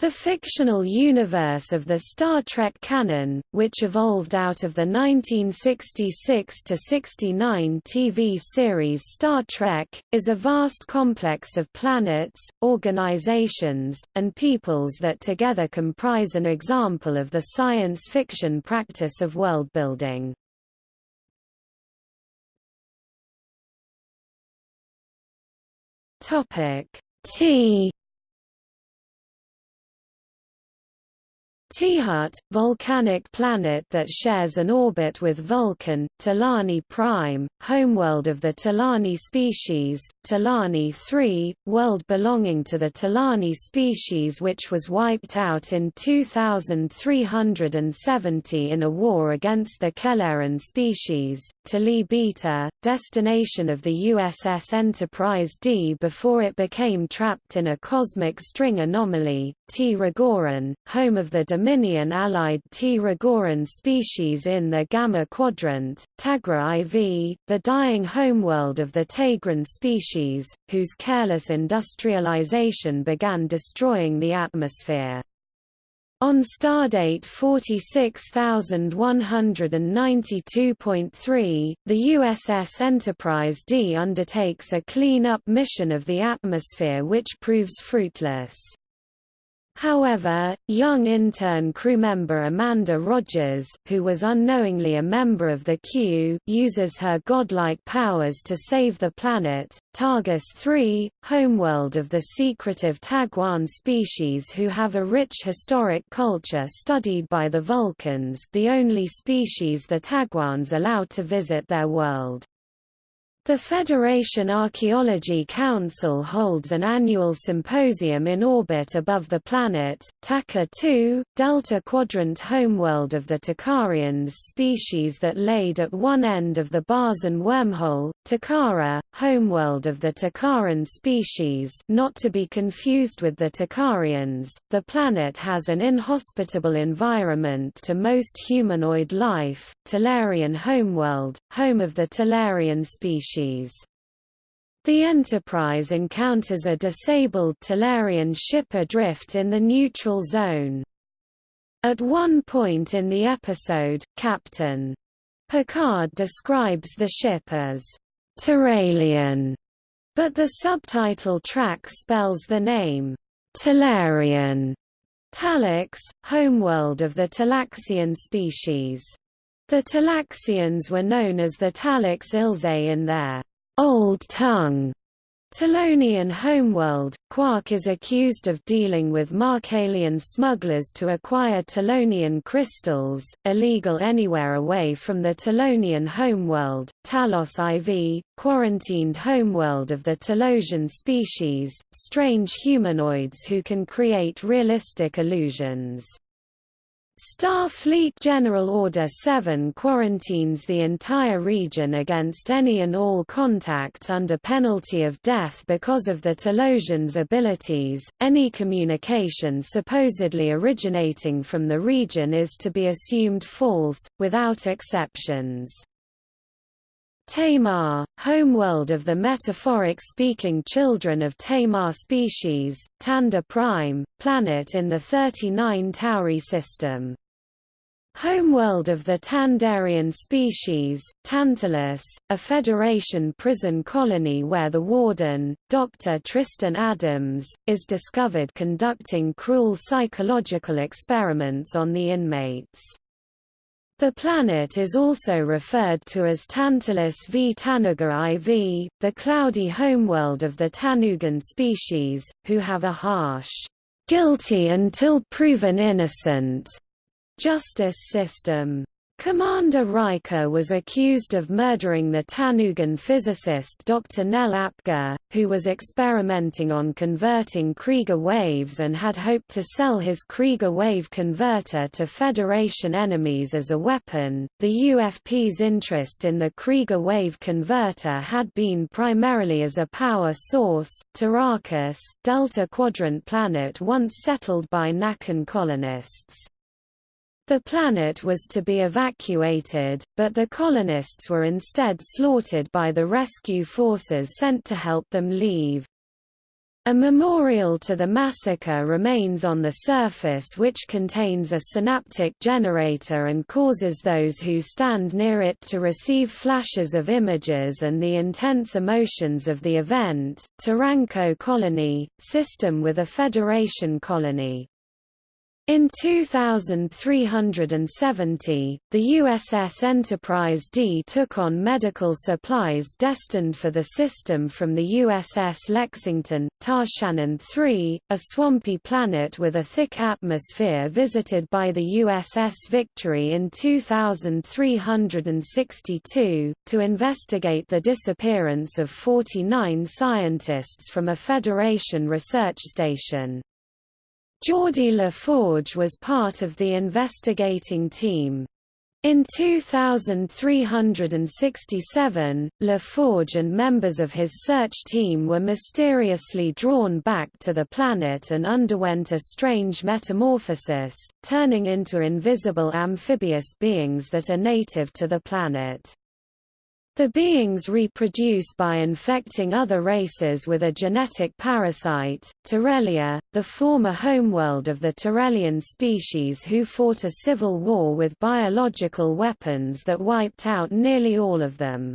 The fictional universe of the Star Trek canon, which evolved out of the 1966–69 TV series Star Trek, is a vast complex of planets, organizations, and peoples that together comprise an example of the science fiction practice of world-building. T T'Hut, volcanic planet that shares an orbit with Vulcan, T'Lani Prime, homeworld of the T'Lani species, T'Lani 3, world belonging to the T'Lani species which was wiped out in 2370 in a war against the Kelleran species, T'Li Beta, destination of the USS Enterprise D before it became trapped in a cosmic string anomaly, T home of the Dominion allied T. regoran species in the Gamma Quadrant, Tagra IV, the dying homeworld of the Tegran species, whose careless industrialization began destroying the atmosphere. On stardate 46192.3, the USS Enterprise D undertakes a clean-up mission of the atmosphere which proves fruitless. However, young intern crewmember Amanda Rogers, who was unknowingly a member of the Q, uses her godlike powers to save the planet. Targus 3, homeworld of the secretive Taguan species who have a rich historic culture studied by the Vulcans, the only species the Taguans allow to visit their world. The Federation Archaeology Council holds an annual symposium in orbit above the planet, Taka 2, Delta Quadrant homeworld of the Takarians species that laid at one end of the Barzan wormhole, Takara, homeworld of the Takaran species not to be confused with the Takarians. The planet has an inhospitable environment to most humanoid life, Talarian homeworld, home of the Talarian species The Enterprise encounters a disabled Talarian ship adrift in the neutral zone. At one point in the episode, Captain Picard describes the ship as Terralian, but the subtitle track spells the name Talarian. Talax, homeworld of the Talaxian species. The Talaxians were known as the Talax Ilse in their Old Tongue Talonian homeworld, Quark is accused of dealing with Markalian smugglers to acquire Talonian crystals, illegal anywhere away from the Talonian homeworld, Talos IV, quarantined homeworld of the Talosian species, strange humanoids who can create realistic illusions. Starfleet General Order 7 quarantines the entire region against any and all contact under penalty of death because of the Talosians' abilities. Any communication supposedly originating from the region is to be assumed false, without exceptions. Tamar, homeworld of the metaphoric-speaking children of Tamar species, Tanda Prime, planet in the 39 Tauri system. Homeworld of the Tandarian species, Tantalus, a Federation prison colony where the warden, Dr. Tristan Adams, is discovered conducting cruel psychological experiments on the inmates. The planet is also referred to as Tantalus v Tanuga IV, the cloudy homeworld of the Tanugan species, who have a harsh, guilty until proven innocent justice system. Commander Riker was accused of murdering the Tanugan physicist Dr. Nell Apgar, who was experimenting on converting Krieger waves and had hoped to sell his Krieger wave converter to Federation enemies as a weapon. The UFP's interest in the Krieger wave converter had been primarily as a power source. Tarakas, Delta Quadrant planet once settled by Nakan colonists. The planet was to be evacuated, but the colonists were instead slaughtered by the rescue forces sent to help them leave. A memorial to the massacre remains on the surface which contains a synaptic generator and causes those who stand near it to receive flashes of images and the intense emotions of the event. Taranco Colony, system with a Federation colony in 2370, the USS Enterprise D took on medical supplies destined for the system from the USS Lexington, Tarchannen 3, a swampy planet with a thick atmosphere visited by the USS Victory in 2362, to investigate the disappearance of 49 scientists from a Federation research station. Geordi LaForge was part of the investigating team. In 2367, LaForge and members of his search team were mysteriously drawn back to the planet and underwent a strange metamorphosis, turning into invisible amphibious beings that are native to the planet. The beings reproduce by infecting other races with a genetic parasite, Torellia, the former homeworld of the Torellian species who fought a civil war with biological weapons that wiped out nearly all of them.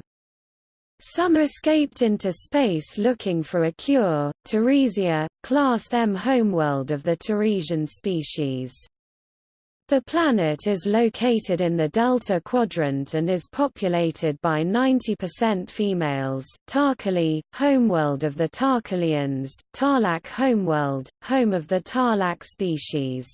Some escaped into space looking for a cure, Teresia, Class M homeworld of the Teresian species. The planet is located in the Delta Quadrant and is populated by 90% females. Tarkali, homeworld of the Tarkalians, Tarlac homeworld, home of the Tarlac species.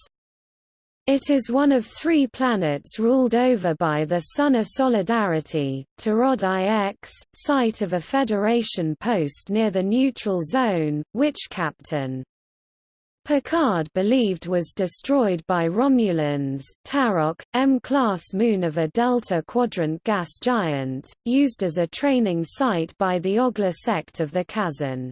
It is one of three planets ruled over by the Sun of Solidarity, Tarod IX, site of a Federation post near the neutral zone, which Captain Picard believed was destroyed by Romulans Tarok, M-class moon of a Delta Quadrant gas giant, used as a training site by the Ogla sect of the Kazon.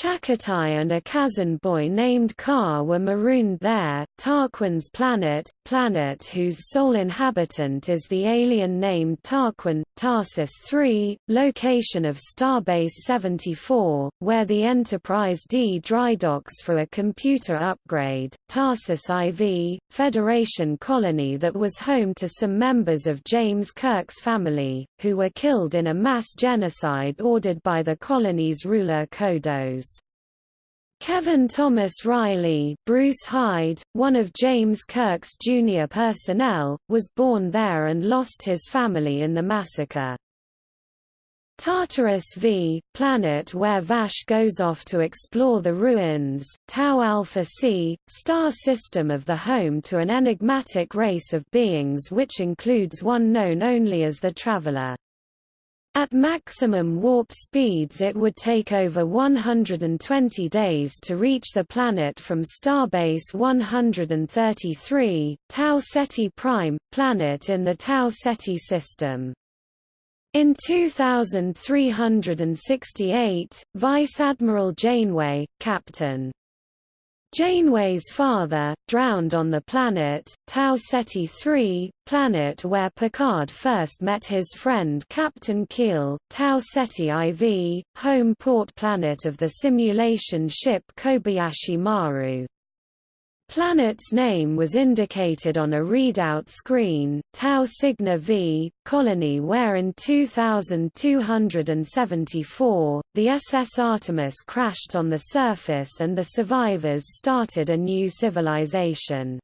Chakotay and a Kazon boy named Ka were marooned there. Tarquin's planet, planet whose sole inhabitant is the alien named Tarquin, Tarsus III, location of Starbase 74, where the Enterprise D drydocks for a computer upgrade. Tarsus IV, Federation colony that was home to some members of James Kirk's family, who were killed in a mass genocide ordered by the colony's ruler Kodos. Kevin Thomas Riley Bruce Hyde, one of James Kirk's junior personnel, was born there and lost his family in the massacre. Tartarus V, planet where Vash goes off to explore the ruins, Tau Alpha C, star system of the home to an enigmatic race of beings which includes one known only as the Traveler. At maximum warp speeds it would take over 120 days to reach the planet from starbase 133, Tau Ceti Prime, planet in the Tau Ceti system. In 2368, Vice Admiral Janeway, Captain Janeway's father, drowned on the planet, Tau Ceti III, planet where Picard first met his friend Captain Keel, Tau Ceti IV, home port planet of the simulation ship Kobayashi Maru. Planet's name was indicated on a readout screen, Tau Cygni V, colony where in 2274, the SS Artemis crashed on the surface and the survivors started a new civilization.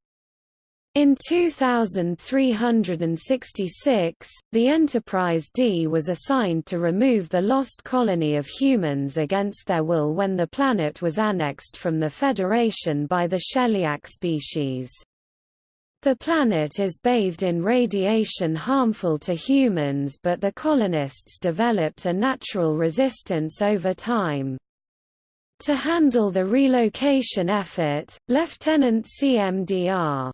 In 2366, the Enterprise D was assigned to remove the lost colony of humans against their will when the planet was annexed from the Federation by the Sheliak species. The planet is bathed in radiation harmful to humans but the colonists developed a natural resistance over time. To handle the relocation effort, Lieutenant CMDR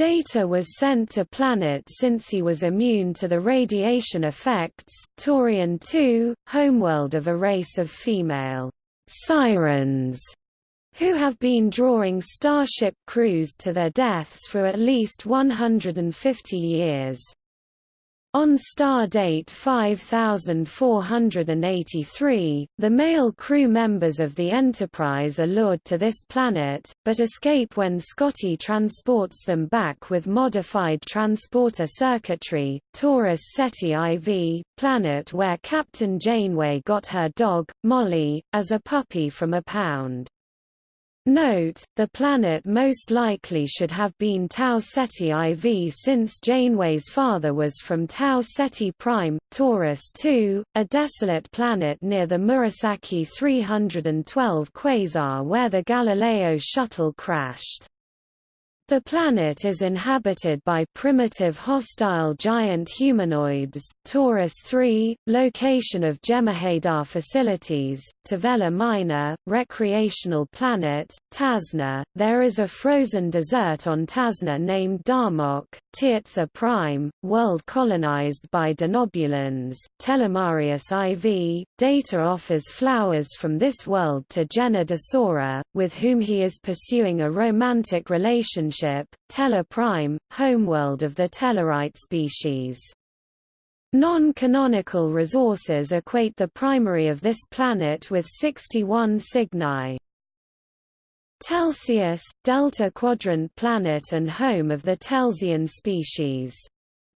Data was sent to Planet since he was immune to the radiation effects. Taurian 2, homeworld of a race of female sirens who have been drawing Starship crews to their deaths for at least 150 years. On star date 5483, the male crew members of the Enterprise are lured to this planet, but escape when Scotty transports them back with modified transporter circuitry, Taurus Ceti IV, planet where Captain Janeway got her dog, Molly, as a puppy from a pound. Note, the planet most likely should have been Tau Ceti IV since Janeway's father was from Tau Ceti Prime, Taurus II, a desolate planet near the Murasaki 312 quasar where the Galileo shuttle crashed. The planet is inhabited by primitive hostile giant humanoids. Taurus 3, location of Jem'Hadar facilities, Tavella Minor, recreational planet, Tasna. There is a frozen desert on Tasna named Darmok, Tiatzha Prime, world colonized by Denobulans. Telemarius IV, Data offers flowers from this world to Jenna Desora, with whom he is pursuing a romantic relationship Tellar Prime, homeworld of the Tellarite species. Non-canonical resources equate the primary of this planet with 61 Cygni. Telsius, Delta Quadrant planet and home of the Telsian species.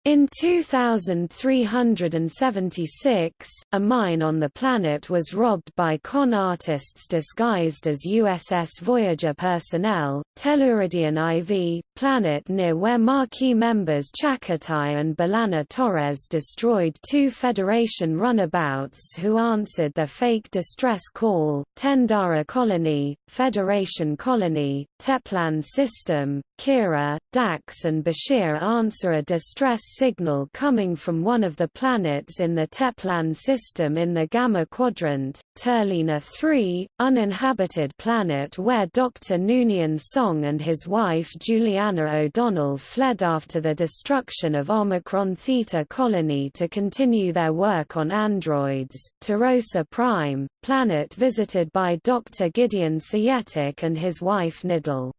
In 2376, a mine on the planet was robbed by con artists disguised as USS Voyager personnel. Telluridian IV, planet near where Maquis members Chakotay and B'Elanna Torres destroyed two Federation runabouts who answered their fake distress call. Tendara Colony, Federation Colony, Teplan System, Kira, Dax and Bashir answer a distress signal coming from one of the planets in the Teplan system in the Gamma Quadrant, Turlina 3, uninhabited planet where Dr. Noonien Soong and his wife Juliana O'Donnell fled after the destruction of Omicron Theta colony to continue their work on androids, Tarosa Prime, planet visited by Dr. Gideon Seyetik and his wife Nidal.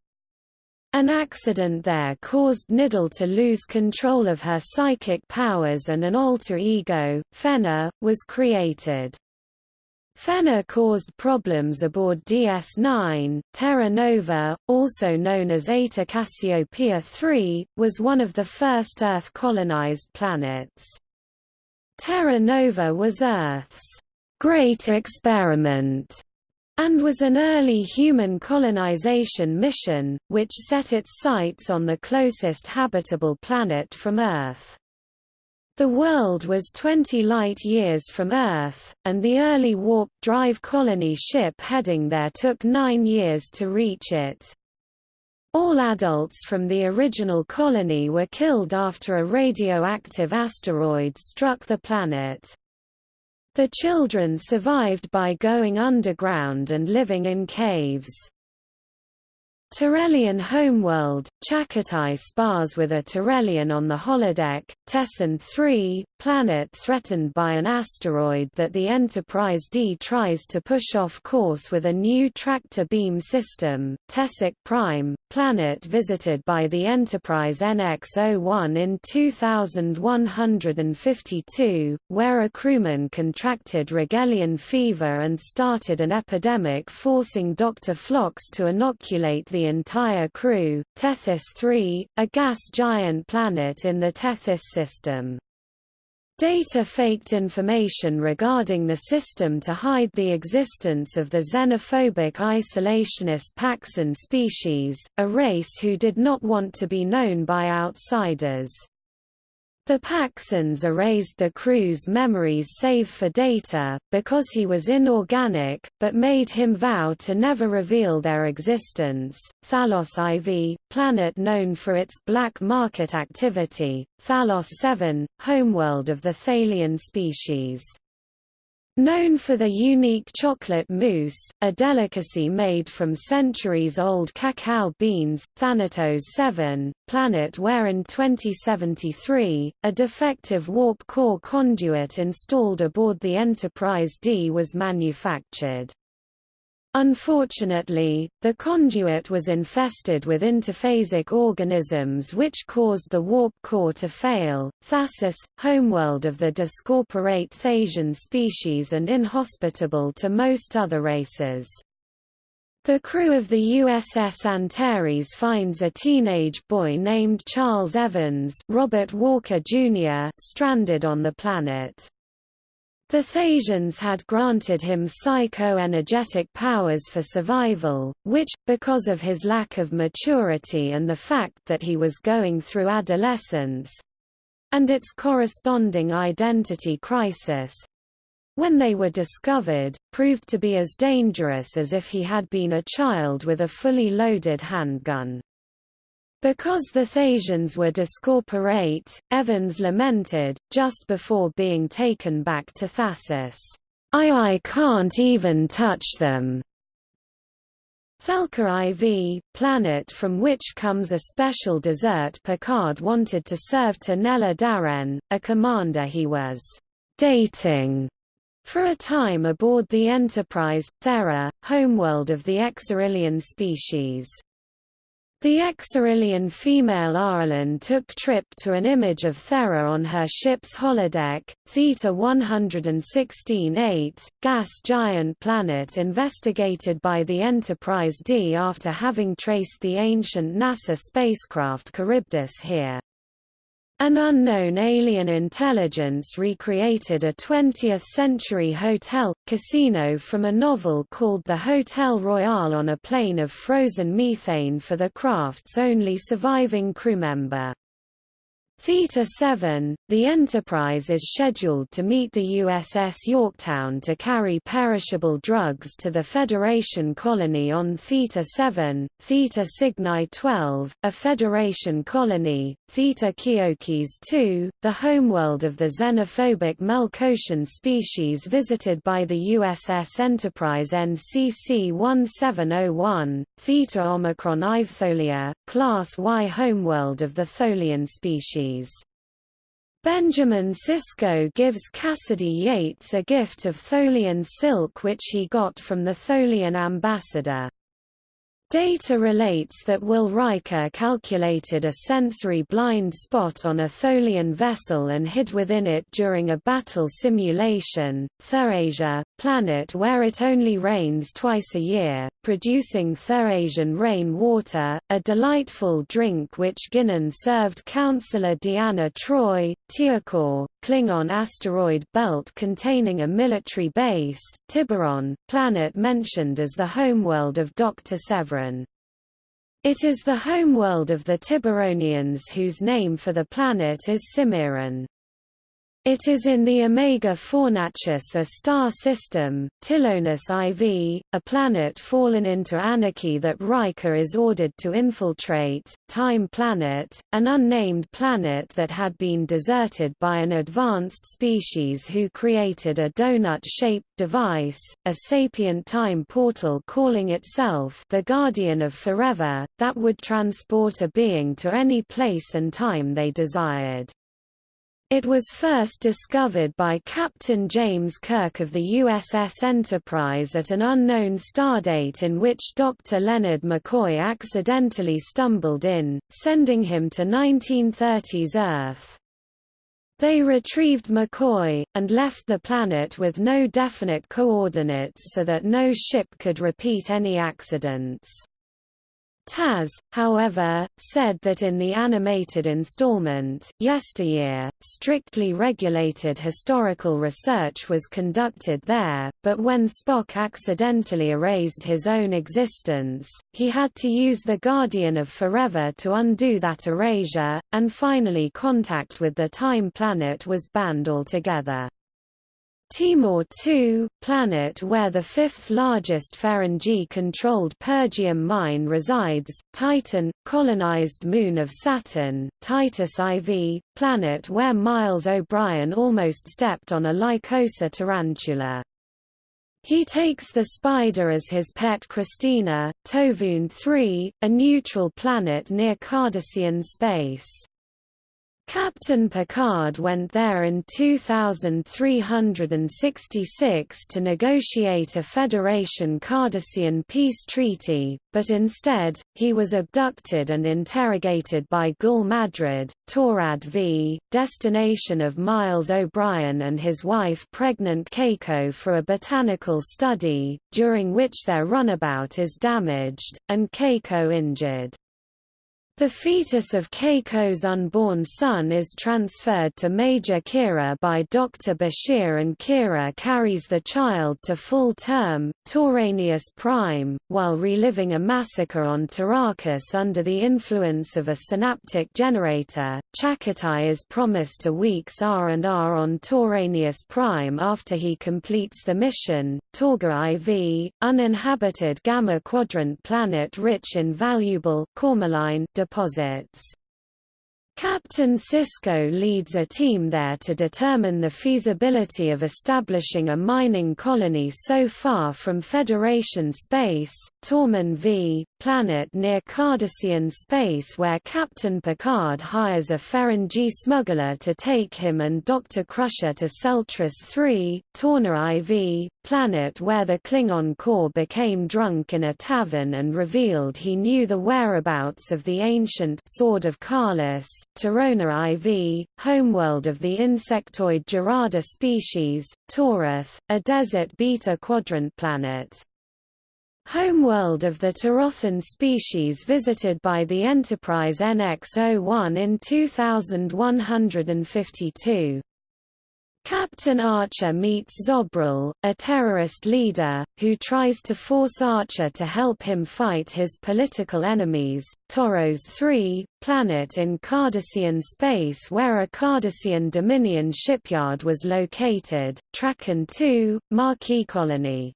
An accident there caused Nidal to lose control of her psychic powers and an alter ego, Fenner, was created. Fenner caused problems aboard DS9. Terra Nova, also known as Eta Cassiopeia III, was one of the first Earth-colonized planets. Terra Nova was Earth's great experiment and was an early human colonization mission, which set its sights on the closest habitable planet from Earth. The world was 20 light-years from Earth, and the early warp drive colony ship heading there took nine years to reach it. All adults from the original colony were killed after a radioactive asteroid struck the planet. The children survived by going underground and living in caves. Terrellian homeworld, Chakotay spars with a Terrellian on the holodeck, Tessin 3, planet threatened by an asteroid that the Enterprise D tries to push off course with a new tractor beam system, Tessic Prime, planet visited by the Enterprise NX-01 in 2152, where a crewman contracted Rigelian fever and started an epidemic forcing Dr. Phlox to inoculate the entire crew, Tethys 3, a gas giant planet in the Tethys system. Data faked information regarding the system to hide the existence of the xenophobic isolationist Paxan species, a race who did not want to be known by outsiders. The Paxans erased the crew's memories save for data, because he was inorganic, but made him vow to never reveal their existence. Thalos IV, planet known for its black market activity, Thalos 7, homeworld of the Thalian species. Known for the unique chocolate mousse, a delicacy made from centuries-old cacao beans, Thanatos 7, planet where in 2073, a defective warp core conduit installed aboard the Enterprise D was manufactured. Unfortunately, the conduit was infested with interphasic organisms which caused the warp core to fail. Thasus, homeworld of the discorporate Thasian species and inhospitable to most other races. The crew of the USS Antares finds a teenage boy named Charles Evans Robert Walker Jr. stranded on the planet. The Thasians had granted him psycho-energetic powers for survival, which, because of his lack of maturity and the fact that he was going through adolescence—and its corresponding identity crisis—when they were discovered, proved to be as dangerous as if he had been a child with a fully loaded handgun. Because the Thasians were discorporate, Evans lamented, just before being taken back to Thasus, I I can't even touch them. Thelka IV, planet from which comes a special dessert Picard wanted to serve to Nella Darren, a commander he was dating for a time aboard the Enterprise, Thera, homeworld of the Exarillion species. The Exarillion female Arlen took trip to an image of Thera on her ship's holodeck, Theta 116-8, gas giant planet investigated by the Enterprise D after having traced the ancient NASA spacecraft Charybdis here. An unknown alien intelligence recreated a 20th-century hotel, casino from a novel called The Hotel Royal on a plane of frozen methane for the craft's only surviving crewmember. Theta 7, the Enterprise is scheduled to meet the USS Yorktown to carry perishable drugs to the Federation colony on Theta 7, Theta Cygni 12, a Federation colony, Theta Keokes 2, the homeworld of the xenophobic Melkoshian species visited by the USS Enterprise NCC 1701, Theta Omicron Ivtholia, Class Y homeworld of the Tholian species. Benjamin Sisko gives Cassidy Yates a gift of Tholian silk which he got from the Tholian ambassador. Data relates that Will Riker calculated a sensory blind spot on a Tholian vessel and hid within it during a battle simulation. Thurasia, planet where it only rains twice a year, producing Thurasian rain water, a delightful drink which Guinan served Councillor Deanna Troi, Teokor, Klingon asteroid belt containing a military base, Tiburon, planet mentioned as the homeworld of Dr. Severin. It is the homeworld of the Tiburonians whose name for the planet is Cimmerian. It is in the Omega Fornacis a star system, Tilonus IV, a planet fallen into anarchy that Riker is ordered to infiltrate, Time Planet, an unnamed planet that had been deserted by an advanced species who created a donut-shaped device, a sapient time portal calling itself the Guardian of Forever, that would transport a being to any place and time they desired. It was first discovered by Captain James Kirk of the USS Enterprise at an unknown stardate in which Dr. Leonard McCoy accidentally stumbled in, sending him to 1930s Earth. They retrieved McCoy, and left the planet with no definite coordinates so that no ship could repeat any accidents. Taz, however, said that in the animated installment, Yesteryear, strictly regulated historical research was conducted there, but when Spock accidentally erased his own existence, he had to use the Guardian of Forever to undo that erasure, and finally contact with the Time Planet was banned altogether. Timor II, planet where the fifth largest Ferengi-controlled Pergium mine resides, Titan, colonized moon of Saturn, Titus IV, planet where Miles O'Brien almost stepped on a Lycosa tarantula. He takes the spider as his pet Christina, Tovun III, a neutral planet near Cardassian space. Captain Picard went there in 2366 to negotiate a Federation-Cardassian peace treaty, but instead, he was abducted and interrogated by Gul Madred, Torad V, destination of Miles O'Brien and his wife pregnant Keiko for a botanical study, during which their runabout is damaged, and Keiko injured. The fetus of Keiko's unborn son is transferred to Major Kira by Dr. Bashir and Kira carries the child to full term, Tauranius Prime, while reliving a massacre on Tarakas under the influence of a synaptic generator. Chakotay is promised a week's R&R on Tauranius Prime after he completes the mission. Torga IV, uninhabited Gamma Quadrant planet rich in valuable cormalline deposits. Captain Sisko leads a team there to determine the feasibility of establishing a mining colony so far from Federation space, Torman V, planet near Cardassian space where Captain Picard hires a Ferengi smuggler to take him and Dr. Crusher to Celtris 3, Torna IV, planet where the Klingon Kor became drunk in a tavern and revealed he knew the whereabouts of the ancient Sword of Kahless, Torona IV, homeworld of the insectoid Gerada species, Torath, a desert beta quadrant planet. Homeworld of the Torothan species visited by the Enterprise NX-01 in 2152. Captain Archer meets Zobril, a terrorist leader, who tries to force Archer to help him fight his political enemies. Toros 3, planet in Cardassian space where a Cardassian Dominion shipyard was located, Trakan 2, Maquis colony.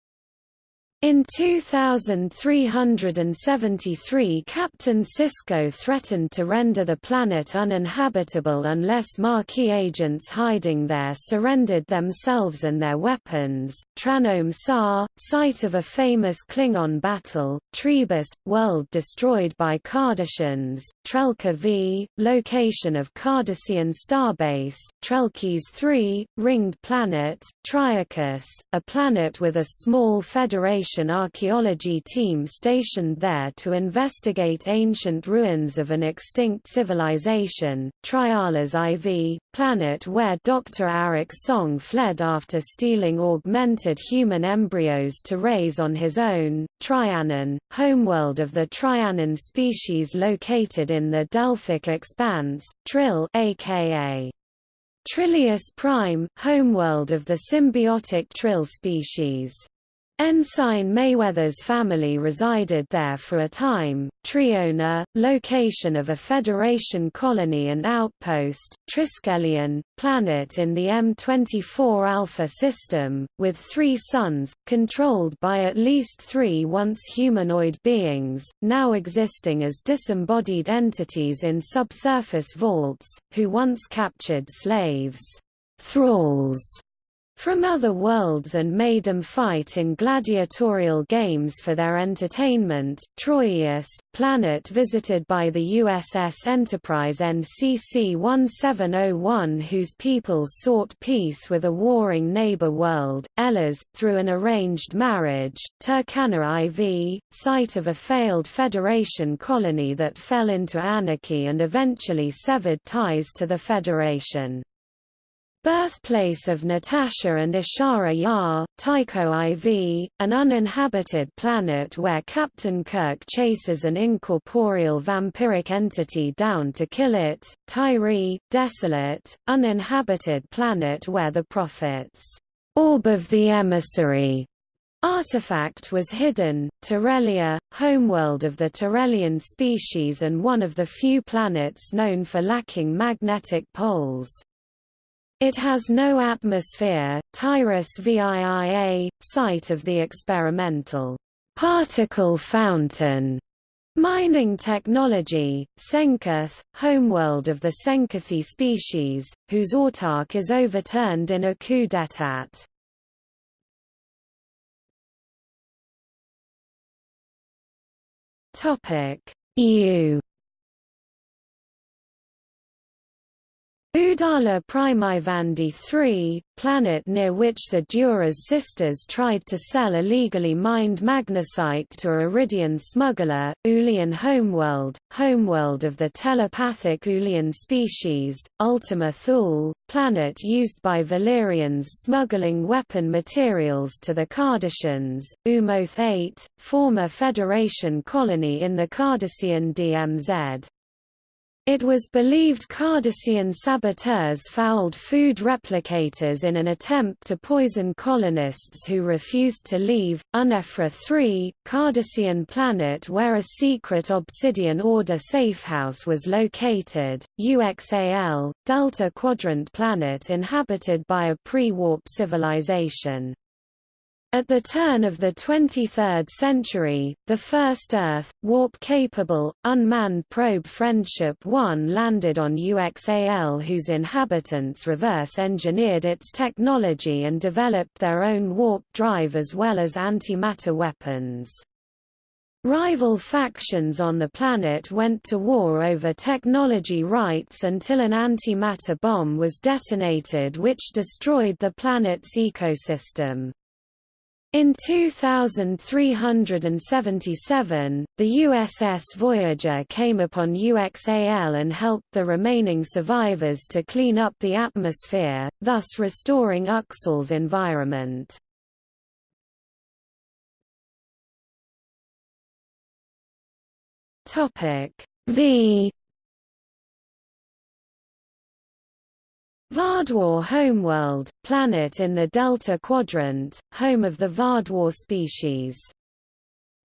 In 2373 Captain Sisko threatened to render the planet uninhabitable unless Maquis agents hiding there surrendered themselves and their weapons. Tranome Sa, site of a famous Klingon battle, Trebus, world destroyed by Cardassians, Trelka V, location of Cardassian starbase, Trelkes 3, ringed planet, Triacus, a planet with a small Federation Foundation archaeology team stationed there to investigate ancient ruins of an extinct civilization, Trialas IV, planet where Dr. Arik Soong fled after stealing augmented human embryos to raise on his own, Trianon, homeworld of the Trianon species located in the Delphic Expanse, Trill aka Trillius prime, homeworld of the symbiotic Trill species. Ensign Mayweather's family resided there for a time. Triona, location of a Federation colony and outpost, Triskelion, planet in the M24 Alpha system, with three suns, controlled by at least three once humanoid beings, now existing as disembodied entities in subsurface vaults, who once captured slaves. Thralls from other worlds and made them fight in gladiatorial games for their entertainment. Troyius, planet visited by the USS Enterprise NCC-1701 whose people sought peace with a warring neighbor world, Elas, through an arranged marriage, Turkana IV, site of a failed Federation colony that fell into anarchy and eventually severed ties to the Federation. Birthplace of Natasha and Ishara Yar, Tycho IV, an uninhabited planet where Captain Kirk chases an incorporeal vampiric entity down to kill it, Tyree, desolate, uninhabited planet where the Prophet's Orb of the Emissary artifact was hidden, Torellia, homeworld of the Torellian species and one of the few planets known for lacking magnetic poles. It has no atmosphere. Tyrus VIIA, site of the experimental particle fountain mining technology, Senkath, homeworld of the Senkathi species, whose autark is overturned in a coup d'état. Topic: EU Udala Primivandi 3, planet near which the Duras sisters tried to sell illegally mined magnesite to a Yridian smuggler, Ulian homeworld, homeworld of the telepathic Ulian species, Ultima Thule, planet used by Valerians smuggling weapon materials to the Cardassians, Umoth 8, former Federation colony in the Cardassian DMZ. It was believed Cardassian saboteurs fouled food replicators in an attempt to poison colonists who refused to leave. Unephra 3, Cardassian planet where a secret Obsidian Order safehouse was located, UXAL, Delta Quadrant planet inhabited by a pre-warp civilization. At the turn of the 23rd century, the first Earth, warp-capable, unmanned probe Friendship 1 landed on UXAL whose inhabitants reverse-engineered its technology and developed their own warp drive as well as antimatter weapons. Rival factions on the planet went to war over technology rights until an antimatter bomb was detonated which destroyed the planet's ecosystem. In 2377, the USS Voyager came upon UXAL and helped the remaining survivors to clean up the atmosphere, thus restoring Uxal's environment. V Vaadwaur homeworld, planet in the Delta Quadrant, home of the Vaadwaur species.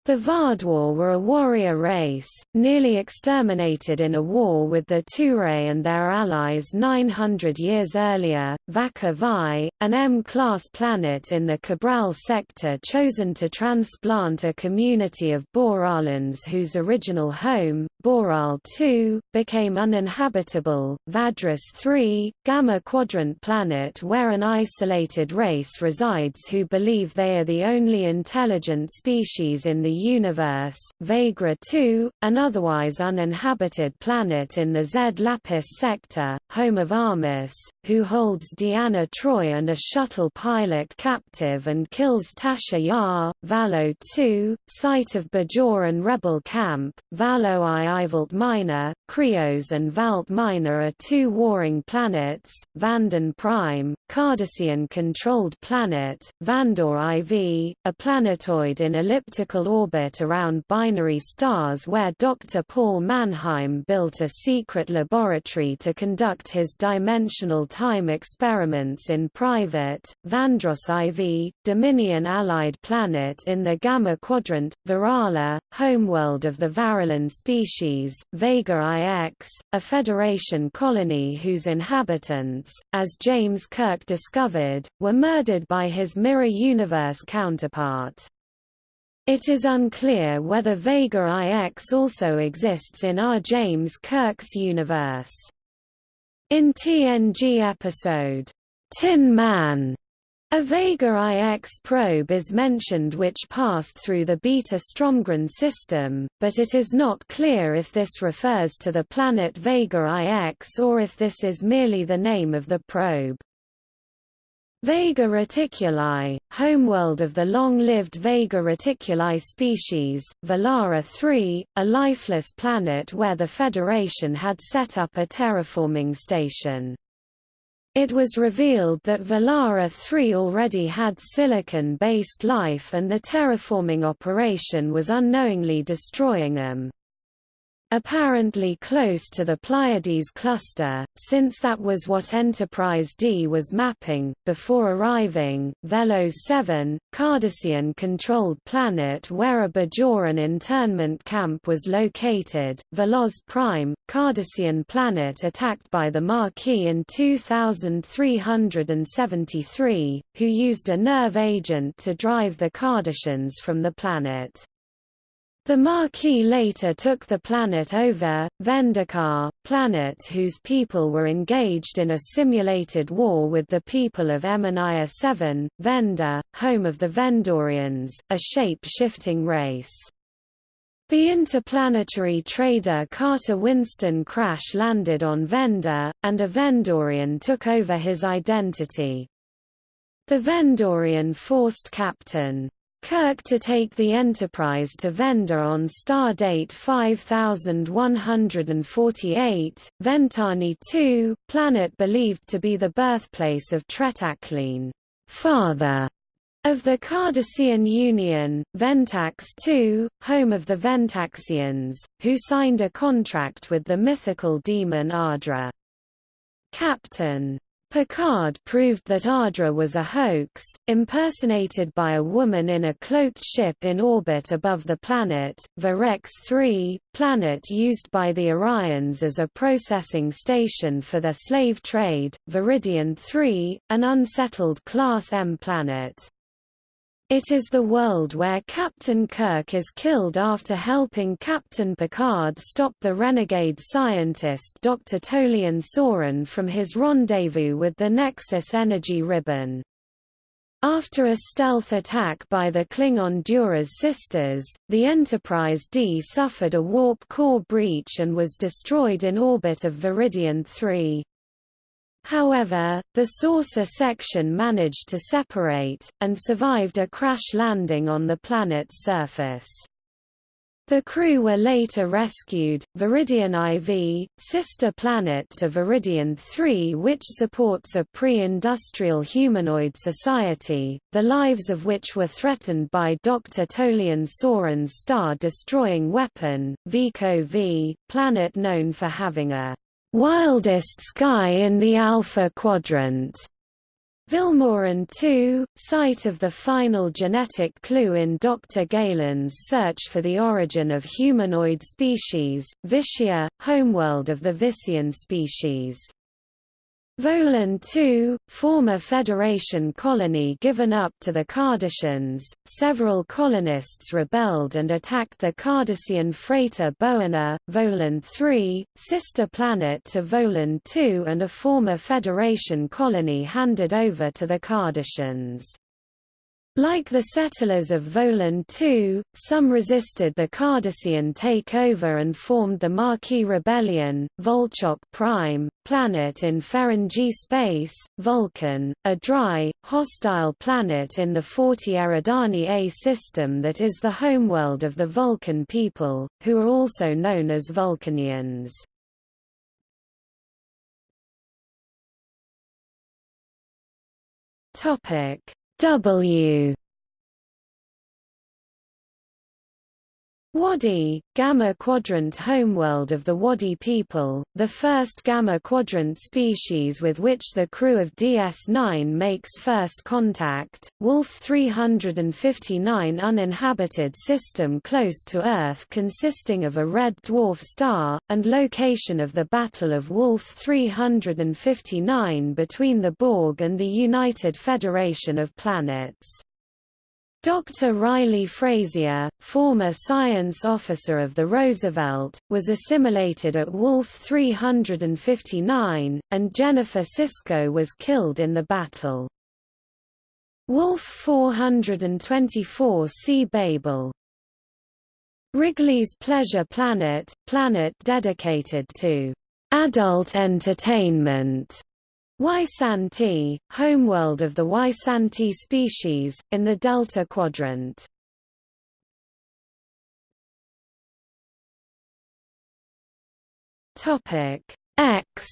The Vaadwaur were a warrior race, nearly exterminated in a war with the Turai and their allies 900 years earlier. Vaca Vi, an M-class planet in the Cabral sector chosen to transplant a community of Boralans whose original home, Boral II, became uninhabitable. Vadris III, Gamma Quadrant planet where an isolated race resides who believe they are the only intelligent species in the the universe, Vagra 2, an otherwise uninhabited planet in the Z Lapis sector, home of Armus, who holds Deanna Troi and a shuttle pilot captive and kills Tasha Yar, Valo 2, site of Bajoran rebel camp, Valo I Ivalt Minor, Krios and Valt Minor are two warring planets, Vanden Prime, Cardassian-controlled planet, Vandor IV, a planetoid in elliptical orbit around binary stars where Dr. Paul Mannheim built a secret laboratory to conduct his dimensional time experiments in private, Vandross IV, Dominion allied planet in the Gamma Quadrant, Virala, homeworld of the Varalan species, Vega IX, a Federation colony whose inhabitants, as James Kirk discovered, were murdered by his Mirror Universe counterpart. It is unclear whether Vega IX also exists in R. James Kirk's universe. In TNG episode, Tin Man, a Vega IX probe is mentioned which passed through the Beta Stromgren system, but it is not clear if this refers to the planet Vega IX or if this is merely the name of the probe. Vega reticuli, homeworld of the long-lived Vega reticuli species, Valara 3, a lifeless planet where the Federation had set up a terraforming station. It was revealed that Valara 3 already had silicon-based life and the terraforming operation was unknowingly destroying them apparently close to the Pleiades cluster, since that was what Enterprise D was mapping. Before arriving, Velos 7, Cardassian controlled planet where a Bajoran internment camp was located, Veloz Prime, Cardassian planet attacked by the Maquis in 2373, who used a nerve agent to drive the Cardassians from the planet. The Maquis later took the planet over, Vendikar, planet whose people were engaged in a simulated war with the people of Eminiar 7, Venda, home of the Vendorians, a shape-shifting race. The interplanetary trader Carter Winston crash-landed on Vendor, and a Vendorian took over his identity. The Vendorian forced Captain Kirk to take the Enterprise to Vendor on star date 5148, Ventani 2, planet believed to be the birthplace of Tretakleen, father of the Cardassian Union, Ventax II, home of the Ventaxians, who signed a contract with the mythical demon Ardra. Captain Picard proved that Ardra was a hoax, impersonated by a woman in a cloaked ship in orbit above the planet, Virex 3, planet used by the Orions as a processing station for their slave trade, Veridian 3, an unsettled Class M planet. It is the world where Captain Kirk is killed after helping Captain Picard stop the renegade scientist Dr. Tolian Soran from his rendezvous with the Nexus energy ribbon. After a stealth attack by the Klingon Duras sisters, the Enterprise D suffered a warp core breach and was destroyed in orbit of Veridian 3. However, the saucer section managed to separate, and survived a crash landing on the planet's surface. The crew were later rescued. Veridian IV, sister planet to Veridian 3, which supports a pre industrial humanoid society, the lives of which were threatened by Dr. Tolian Soran's star destroying weapon, Vico V, planet known for having a wildest sky in the Alpha Quadrant. Vilmorin 2, site of the final genetic clue in Dr. Galen's search for the origin of humanoid species, Vissia, homeworld of the Vissian species. Volan II, former Federation colony given up to the Cardassians, several colonists rebelled and attacked the Cardassian freighter Boana, Volan III, sister planet to Volan II and a former Federation colony handed over to the Cardassians. Like the settlers of Volan II, some resisted the Cardassian takeover and formed the Maquis Rebellion, Volchok Prime, planet in Ferengi space, Vulcan, a dry, hostile planet in the 40 Eridani A system that is the homeworld of the Vulcan people, who are also known as Vulcanians. Topic W Wadi, Gamma Quadrant homeworld of the Wadi people, the first Gamma Quadrant species with which the crew of DS-9 makes first contact, Wolf 359 uninhabited system close to Earth consisting of a red dwarf star, and location of the Battle of Wolf 359 between the Borg and the United Federation of Planets. Dr. Riley Frazier, former science officer of the Roosevelt, was assimilated at Wolf 359, and Jennifer Sisko was killed in the battle. Wolf 424 C. Babel Wrigley's Pleasure Planet, planet dedicated to adult entertainment Ysanti, homeworld of the Ysanti species, in the Delta Quadrant. X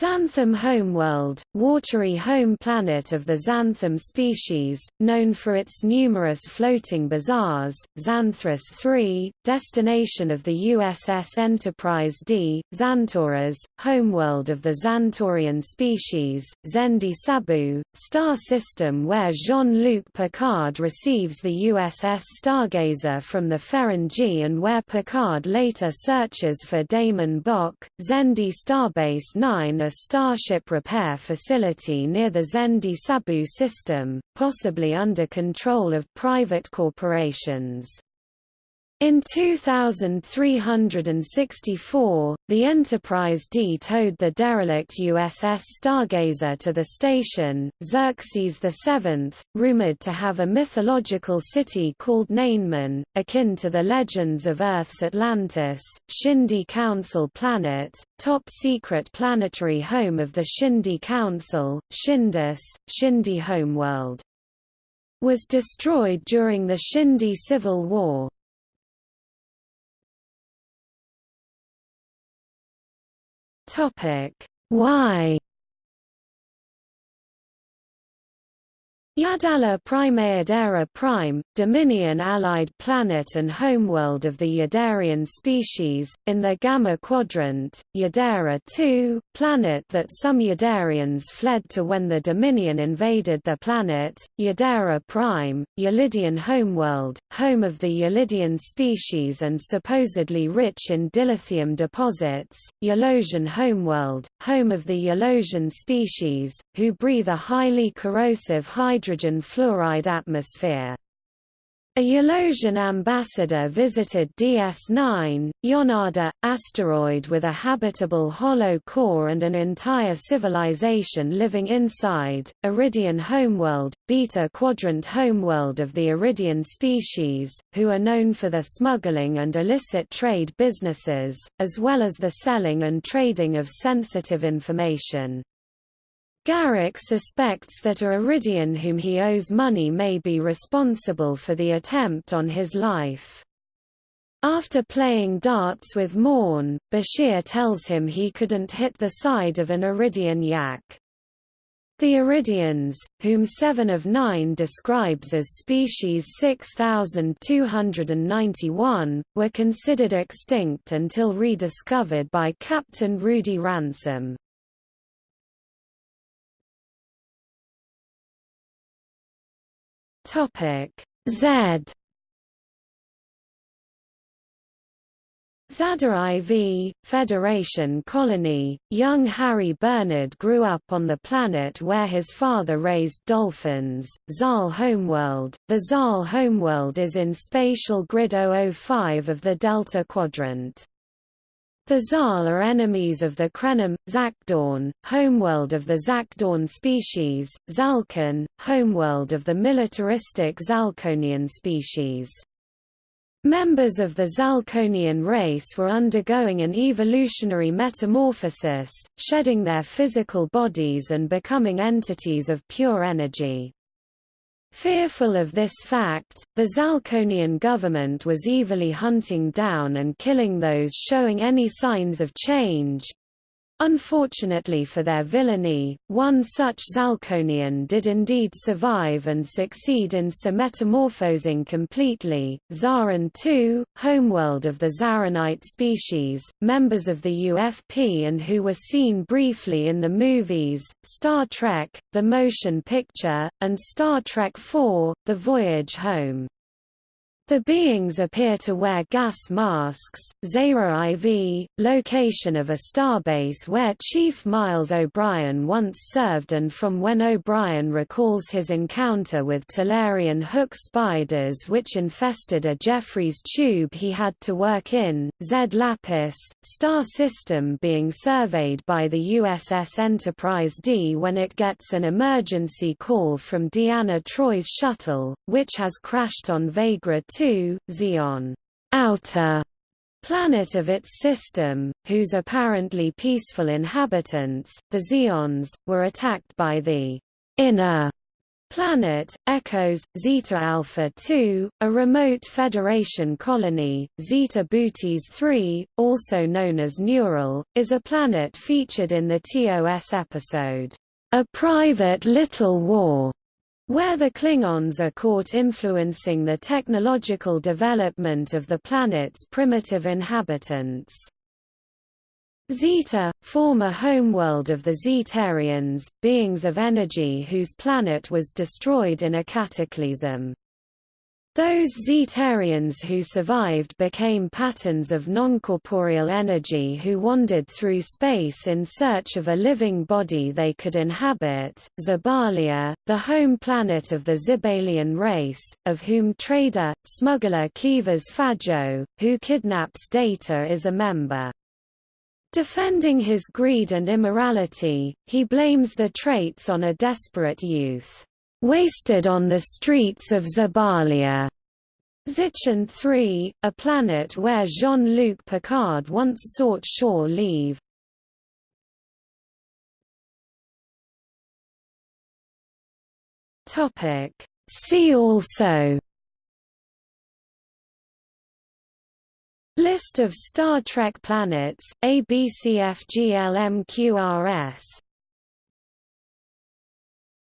Xantham homeworld, watery home planet of the xantham species, known for its numerous floating bazaars, Xanthras 3, destination of the USS Enterprise D, Xantoras, homeworld of the Xantorian species, Xendi Sabu, star system where Jean-Luc Picard receives the USS Stargazer from the Ferengi and where Picard later searches for DaiMon Bok, Xendi Starbase 9 a starship repair facility near the Xendi Sabu system, possibly under control of private corporations. In 2364, the Enterprise D towed the derelict USS Stargazer to the station. Xerxes VII, rumored to have a mythological city called Neinman, akin to the legends of Earth's Atlantis, Xindi Council planet, top secret planetary home of the Xindi Council, Xindus, Xindi homeworld. Was destroyed during the Xindi Civil War. Topic. Why Yadala Primaeadera Prime, Dominion allied planet and homeworld of the Yadarian species, in the Gamma Quadrant, Yadera II, planet that some Yadarians fled to when the Dominion invaded the planet, Yadera Prime, Yalidian homeworld, home of the Yalidian species and supposedly rich in dilithium deposits, Yalosian homeworld, home of the Yalosian species, who breathe a highly corrosive hydrogen hydrogen fluoride atmosphere. A Yalosian ambassador visited DS9, Yonada, asteroid with a habitable hollow core and an entire civilization living inside, Yridian homeworld, Beta Quadrant homeworld of the Yridian species, who are known for their smuggling and illicit trade businesses, as well as the selling and trading of sensitive information. Garak suspects that a Yridian whom he owes money may be responsible for the attempt on his life. After playing darts with Morn, Bashir tells him he couldn't hit the side of an Yridian yak. The Yridians, whom Seven of Nine describes as species 6291, were considered extinct until rediscovered by Captain Rudy Ransom. Topic Z Zada IV, Federation colony, young Harry Bernard grew up on the planet where his father raised dolphins, Zahl Homeworld. The Zahl Homeworld is in Spatial Grid 005 of the Delta Quadrant. The Zahl are enemies of the Krenim, Zakdawn, homeworld of the Zakdawn species, Zalkon, homeworld of the militaristic Zalkonian species. Members of the Zalkonian race were undergoing an evolutionary metamorphosis, shedding their physical bodies and becoming entities of pure energy. Fearful of this fact, the Zalkonian government was evilly hunting down and killing those showing any signs of change, Unfortunately for their villainy, one such Zalkonian did indeed survive and succeed in metamorphosing completely. Zaran II, homeworld of the Zaranite species, members of the UFP and who were seen briefly in the movies, Star Trek, the motion picture, and Star Trek IV, The Voyage Home. The beings appear to wear gas masks. Zara IV, location of a starbase where Chief Miles O'Brien once served and from when O'Brien recalls his encounter with Talarian hook spiders which infested a Jefferies tube he had to work in. Z Lapis, star system being surveyed by the USS Enterprise D when it gets an emergency call from Deanna Troi's shuttle, which has crashed on Vagra 2 II, Zeon outer planet of its system, whose apparently peaceful inhabitants, the Zeons, were attacked by the inner planet, Ekos, Zeta Alpha 2, a remote Federation colony, Zeta Bootes 3, also known as Neural, is a planet featured in the TOS episode, A Private Little War, where the Klingons are caught influencing the technological development of the planet's primitive inhabitants. Zeta, former homeworld of the Zetarians, beings of energy whose planet was destroyed in a cataclysm. Those Zetarians who survived became patterns of noncorporeal energy who wandered through space in search of a living body they could inhabit. Zibalia, the home planet of the Zibalian race, of whom trader, smuggler Kivas Fajo, who kidnaps Data is a member. Defending his greed and immorality, he blames the traits on a desperate youth wasted on the streets of Zibalia. Zichen 3, a planet where Jean-Luc Picard once sought shore leave. Topic. See also List of Star Trek planets, ABCFGLMQRS